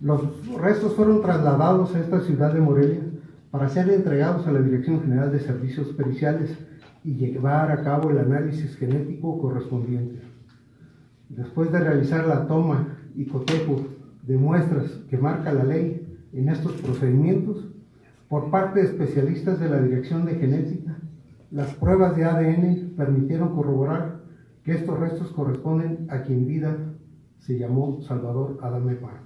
Los restos fueron trasladados a esta ciudad de Morelia para ser entregados a la Dirección General de Servicios Periciales y llevar a cabo el análisis genético correspondiente. Después de realizar la toma y cotejo de muestras que marca la ley en estos procedimientos, por parte de especialistas de la Dirección de Genética, las pruebas de ADN permitieron corroborar que estos restos corresponden a quien vida se llamó Salvador Adame Parra.